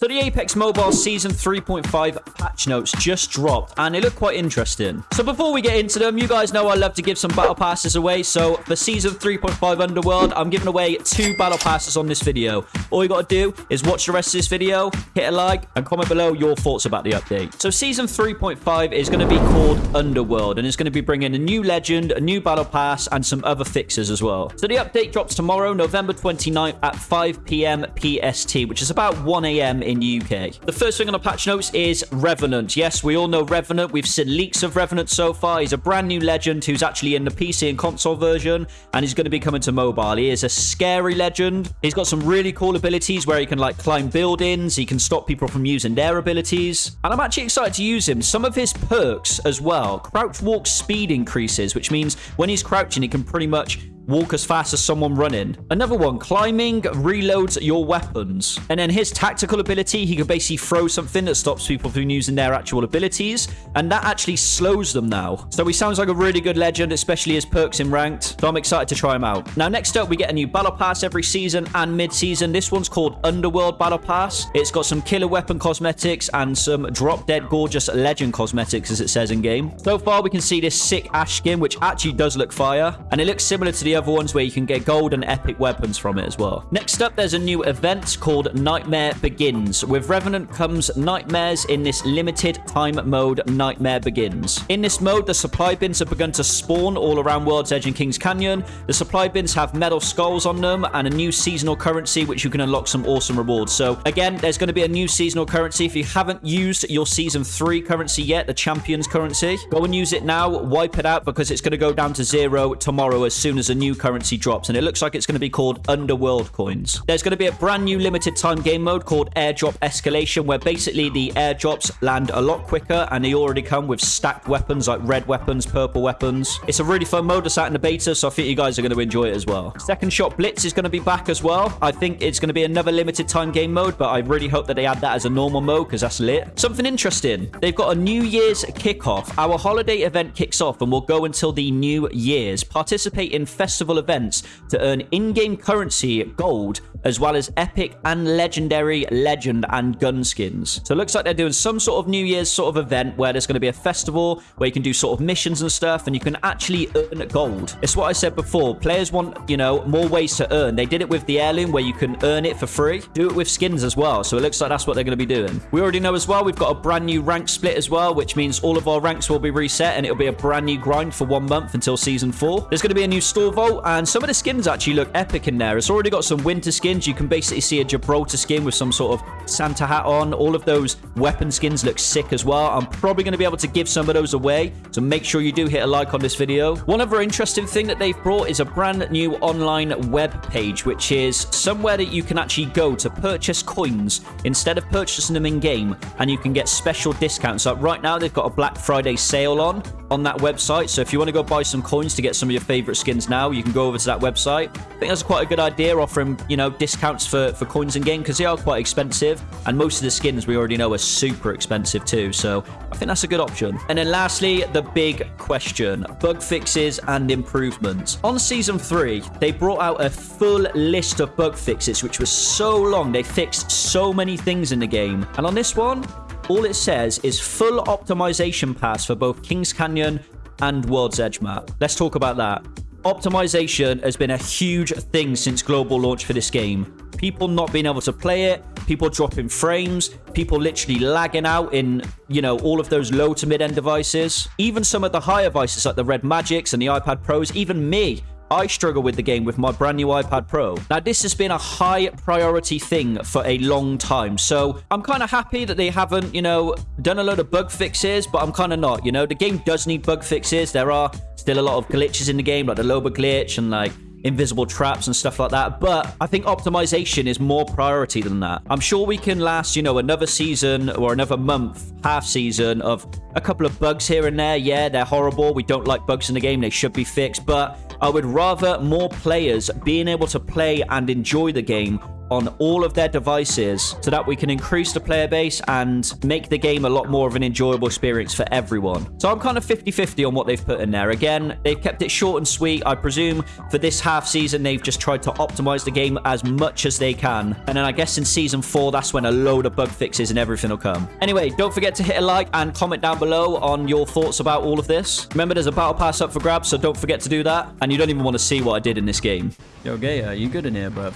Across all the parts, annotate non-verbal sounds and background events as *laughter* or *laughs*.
So the Apex Mobile Season 3.5 patch notes just dropped, and they look quite interesting. So before we get into them, you guys know I love to give some battle passes away. So for Season 3.5 Underworld, I'm giving away two battle passes on this video. All you got to do is watch the rest of this video, hit a like, and comment below your thoughts about the update. So Season 3.5 is going to be called Underworld, and it's going to be bringing a new legend, a new battle pass, and some other fixes as well. So the update drops tomorrow, November 29th at 5 p.m. PST, which is about 1 a.m. in UK. The first thing on the patch notes is Revenant. Yes, we all know Revenant. We've seen leaks of Revenant so far. He's a brand new legend who's actually in the PC and console version, and he's going to be coming to mobile. He is a scary legend. He's got some really cool abilities where he can like climb buildings. He can stop people from using their abilities. And I'm actually excited to use him. Some of his perks as well. Crouch walk speed increases, which means when he's crouching, he can pretty much walk as fast as someone running. Another one, climbing reloads your weapons. And then his tactical ability, he can basically throw something that stops people from using their actual abilities. And that actually slows them now. So he sounds like a really good legend, especially his perks in ranked. So I'm excited to try him out. Now, next up, we get a new battle pass every season and mid-season. This one's called Underworld Battle Pass. It's got some killer weapon cosmetics and some drop dead gorgeous legend cosmetics, as it says in game. So far, we can see this sick ash skin, which actually does look fire. And it looks similar to the other ones where you can get gold and epic weapons from it as well. Next up, there's a new event called Nightmare Begins. With Revenant comes Nightmares in this limited time mode, Nightmare Begins. In this mode, the supply bins have begun to spawn all around World's Edge and Kings Canyon. The supply bins have metal skulls on them and a new seasonal currency, which you can unlock some awesome rewards. So again, there's going to be a new seasonal currency. If you haven't used your Season 3 currency yet, the Champions currency, go and use it now. Wipe it out because it's going to go down to zero tomorrow as soon as a new currency drops, and it looks like it's going to be called Underworld Coins. There's going to be a brand new limited time game mode called Airdrop Escalation, where basically the airdrops land a lot quicker, and they already come with stacked weapons like red weapons, purple weapons. It's a really fun mode that's out in the beta, so I think you guys are going to enjoy it as well. Second Shot Blitz is going to be back as well. I think it's going to be another limited time game mode, but I really hope that they add that as a normal mode because that's lit. Something interesting. They've got a New Year's kickoff. Our holiday event kicks off and will go until the New Year's. Participate in festival festival events to earn in-game currency, gold, as well as epic and legendary legend and gun skins. So it looks like they're doing some sort of New Year's sort of event where there's going to be a festival where you can do sort of missions and stuff and you can actually earn gold. It's what I said before. Players want, you know, more ways to earn. They did it with the heirloom where you can earn it for free. Do it with skins as well. So it looks like that's what they're going to be doing. We already know as well, we've got a brand new rank split as well, which means all of our ranks will be reset and it'll be a brand new grind for one month until season four. There's going to be a new store vault and some of the skins actually look epic in there. It's already got some winter skins. You can basically see a Gibraltar skin with some sort of Santa hat on. All of those weapon skins look sick as well. I'm probably going to be able to give some of those away, so make sure you do hit a like on this video. One other interesting thing that they've brought is a brand new online web page, which is somewhere that you can actually go to purchase coins instead of purchasing them in-game, and you can get special discounts. Like right now, they've got a Black Friday sale on on that website, so if you want to go buy some coins to get some of your favorite skins now, you can go over to that website. I think that's quite a good idea, offering, you know, discounts for, for coins in game because they are quite expensive. And most of the skins we already know are super expensive too. So I think that's a good option. And then lastly, the big question bug fixes and improvements. On season three, they brought out a full list of bug fixes, which was so long. They fixed so many things in the game. And on this one, all it says is full optimization pass for both Kings Canyon and World's Edge map. Let's talk about that. Optimization has been a huge thing since global launch for this game. People not being able to play it, people dropping frames, people literally lagging out in, you know, all of those low to mid-end devices. Even some of the higher devices like the Red Magics and the iPad Pros, even me, I struggle with the game with my brand new iPad Pro. Now, this has been a high priority thing for a long time. So I'm kind of happy that they haven't, you know, done a load of bug fixes, but I'm kind of not. You know, the game does need bug fixes. There are still a lot of glitches in the game, like the Loba glitch and like invisible traps and stuff like that. But I think optimization is more priority than that. I'm sure we can last, you know, another season or another month, half season of a couple of bugs here and there. Yeah, they're horrible. We don't like bugs in the game. They should be fixed. But I would rather more players being able to play and enjoy the game on all of their devices so that we can increase the player base and make the game a lot more of an enjoyable experience for everyone. So I'm kind of 50-50 on what they've put in there. Again, they've kept it short and sweet. I presume for this half season, they've just tried to optimize the game as much as they can. And then I guess in season four, that's when a load of bug fixes and everything will come. Anyway, don't forget to hit a like and comment down below on your thoughts about all of this. Remember, there's a battle pass up for grabs, so don't forget to do that. And you don't even want to see what I did in this game. Yo, Gaia, you good in here, bruv?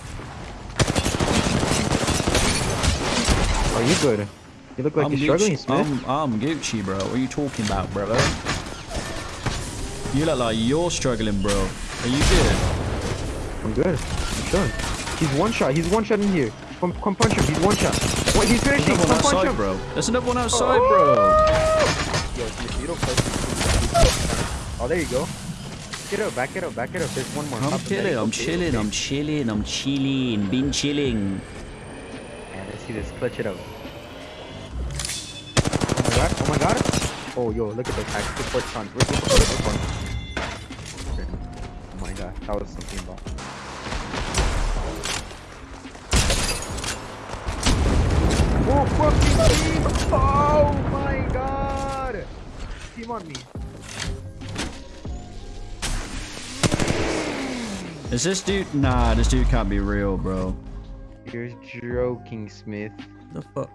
Are you good? You look like I'm you're struggling, Gucci, Smith. I'm, I'm Gucci, bro. What are you talking about, brother? You look like you're struggling, bro. Are you good? I'm good. I'm sure. He's one shot. He's one shot in here. Come, come punch him. He's one shot. What? He's finishing. Come punch outside, him. bro. There's another one oh. outside, bro. Yo, Smith, you don't play. Oh, there you go. Get up. Back it up. Back it up. There's one more. I'm chilling. I'm chilling. I'm chilling, I'm chilling, been chilling. Man, let's see this. Clutch it out. Oh my god. Oh my god. Oh, yo, look at the tactical foot punch. Where's the foot punch? Oh my god. That was something about. Oh, fucking team! Oh my god! Team on me. Is this dude? Nah, this dude can't be real, bro. You're joking, Smith. The fuck?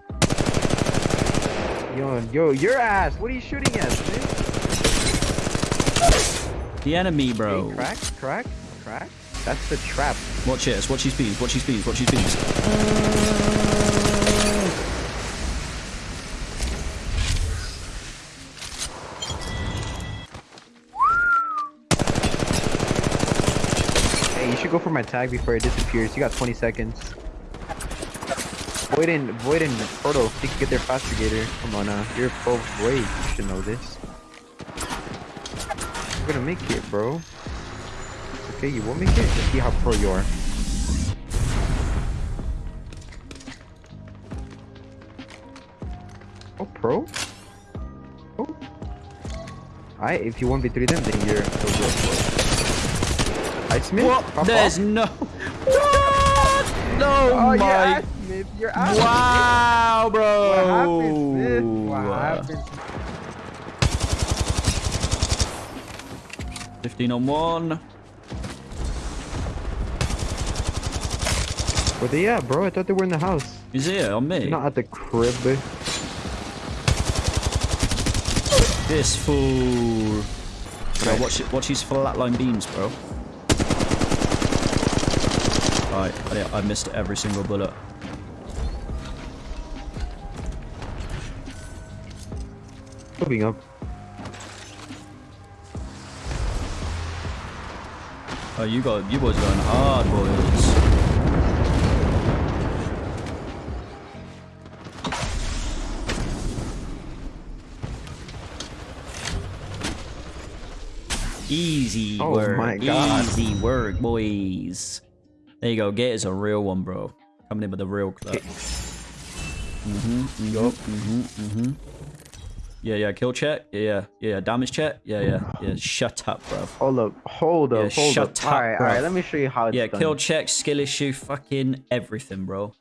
Yo, yo, your ass! What are you shooting at, Smith? The enemy, bro. Crack, crack, crack. That's the trap. Watch this, watch his beams, watch his beams, watch his beams. Hey, you should go for my tag before it disappears. You got 20 seconds. Void and Void and Proto, they can get their faster gator. Come on now, you're pro Void. You should know this. You're gonna make it, bro. Okay, you won't make it. Let's see how pro you are. Oh, pro? Oh. I if you 1v3 them, then you're so good. Bro. I Smith. There's off. no. *laughs* What? No, Oh, my. ass, Smith. Your ass. Wow, bro. What happened, What happened? 15 on one. Where they at, bro? I thought they were in the house. He's here on me. They're not at the crib. babe. This fool. Bro, watch it. Watch his flatline beams, bro. Alright, I, I missed every single bullet. Moving up. Oh, you got you boys going hard, boys. Easy Oh work. my God. Easy work, boys. There you go. Gator's a real one, bro. Coming in with a real clip. Mm-hmm. Mm-hmm. Mm-hmm. Mm-hmm. Yeah, yeah. Kill check. Yeah, yeah. Yeah. Damage check. Yeah, yeah. Yeah. Shut up, bro. Hold up. Hold up. Yeah, hold shut up. up, Alright, bro. alright. Let me show you how it's Yeah, done. kill check, skill issue, fucking everything, bro.